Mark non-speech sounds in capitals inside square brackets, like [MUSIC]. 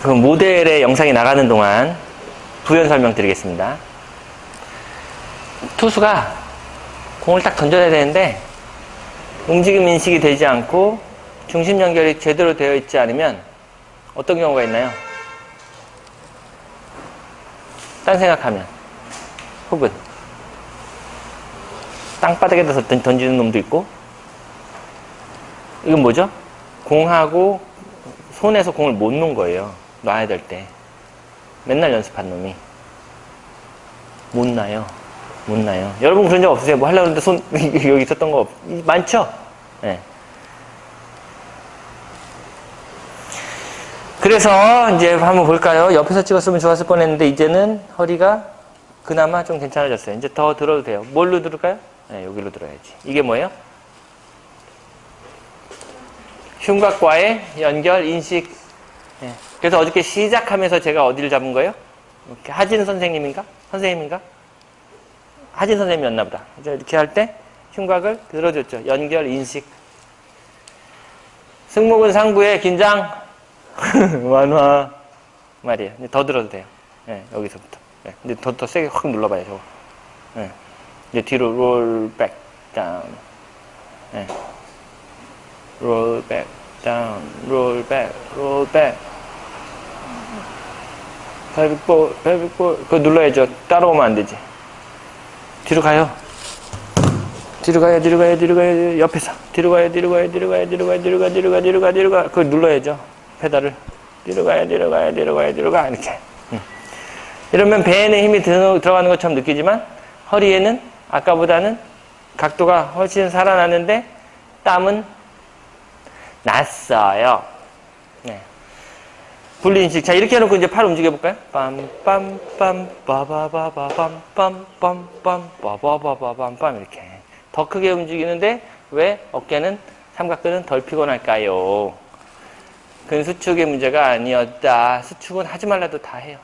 그 모델의 영상이 나가는 동안 부연 설명 드리겠습니다. 투수가 공을 딱 던져야 되는데 움직임 인식이 되지 않고 중심 연결이 제대로 되어 있지 않으면 어떤 경우가 있나요? 딴 생각하면 혹은 땅바닥에다 던지는 놈도 있고 이건 뭐죠? 공하고 손에서 공을 못 놓은 거예요. 놔야 될 때. 맨날 연습한 놈이. 못 나요. 못 나요. 여러분 그런 적 없으세요? 뭐 하려고 했는데 손, [LAUGHS] 여기 있었던 거 없, 많죠? 네. 그래서 이제 한번 볼까요? 옆에서 찍었으면 좋았을 뻔 했는데 이제는 허리가 그나마 좀 괜찮아졌어요. 이제 더 들어도 돼요. 뭘로 들을까요? 네, 여기로 들어야지. 이게 뭐예요? 흉곽과의 연결, 인식. 네. 그래서 어저께 시작하면서 제가 어디를 잡은 거예요? 하진 선생님인가? 선생님인가? 하진 선생님이었나 보다. 이렇게 할 때 흉곽을 들어줬죠. 연결, 인식. 승모근 상부의 긴장, [LAUGHS] 완화 말이에요. 더 들어도 돼요. 네, 여기서부터. 네, 근데 더, 더 세게 확 눌러봐요, 저거. 네. 이제 뒤로 롤 백, 다운. 네. 롤 백, 다운, 롤 백, 롤 백. 벨빅볼, 벨빅볼. 그거 눌러야죠. 따라오면 안 되지. 뒤로 가요. 뒤로 가요, 뒤로 가요, 뒤로 가요, 옆에서. 뒤로 가요, 뒤로 가요, 뒤로 가요, 뒤로 가요, 뒤로 가, 뒤로 가, 뒤로 가, 뒤로 가. 그걸 눌러야죠. 페달을. 뒤로 가요, 뒤로 가요, 뒤로 가요, 뒤로 가. 이렇게. 이러면 배에는 힘이 들어가는 것처럼 느끼지만 허리에는 아까보다는 각도가 훨씬 살아나는데 땀은 났어요. 네. 분리인식. 자, 이렇게 해놓고 이제 팔 움직여볼까요? 빰빰빰, 빠바바바밤, 빰빰빰, 빠바바바밤, 이렇게. 더 크게 움직이는데 왜 어깨는 삼각근은 덜 피곤할까요? 그건 수축의 문제가 아니었다. 수축은 하지 말라도 다 해요.